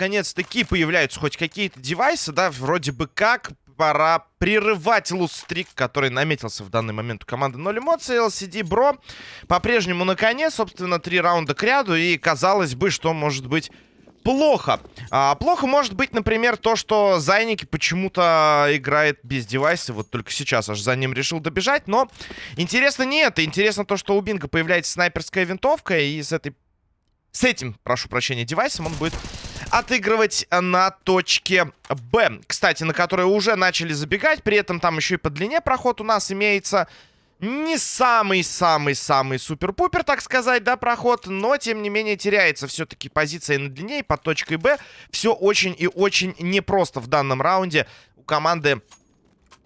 наконец-таки появляются хоть какие-то девайсы, да, вроде бы как пора прерывать лустрик, который наметился в данный момент у команды 0 эмоций. LCD Бро по-прежнему на коне, собственно, три раунда к ряду, и казалось бы, что может быть плохо. А, плохо может быть, например, то, что Зайники почему-то играет без девайса. Вот только сейчас аж за ним решил добежать. Но интересно не это. Интересно то, что у Бинга появляется снайперская винтовка. И с этой... С этим, прошу прощения, девайсом он будет отыгрывать на точке Б. Кстати, на которой уже начали забегать. При этом там еще и по длине проход у нас имеется не самый-самый-самый супер-пупер, так сказать, да, проход, но, тем не менее, теряется все-таки позиция на длине, под точкой Б. Все очень и очень непросто в данном раунде у команды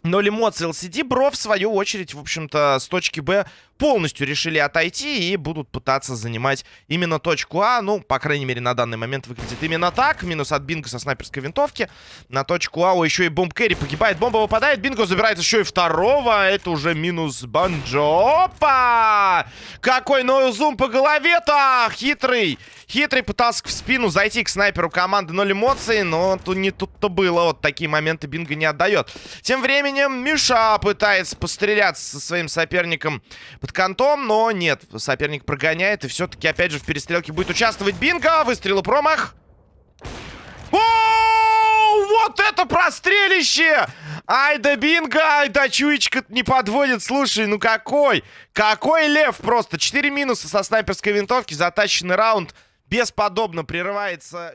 0 эмоций LCD. Бро, в свою очередь, в общем-то, с точки Б полностью решили отойти и будут пытаться занимать именно точку А. Ну, по крайней мере, на данный момент выглядит именно так. Минус от Бинго со снайперской винтовки. На точку А О, еще и бомб Кэрри погибает. Бомба выпадает. Бинго забирает еще и второго. Это уже минус Банджо. Опа! Какой ноузум по голове-то! Хитрый! Хитрый пытался в спину зайти к снайперу команды 0 эмоций, но тут не тут-то было. Вот такие моменты Бинго не отдает. Тем временем Миша пытается постреляться со своим соперником под кантом, но нет, соперник прогоняет, и все-таки, опять же, в перестрелке будет участвовать Бинго. Выстрел и промах. О, вот это прострелище! Ай да Бинго, ай да чуечка не подводит. Слушай, ну какой? Какой лев просто. Четыре минуса со снайперской винтовки, затащенный раунд. Бесподобно прерывается...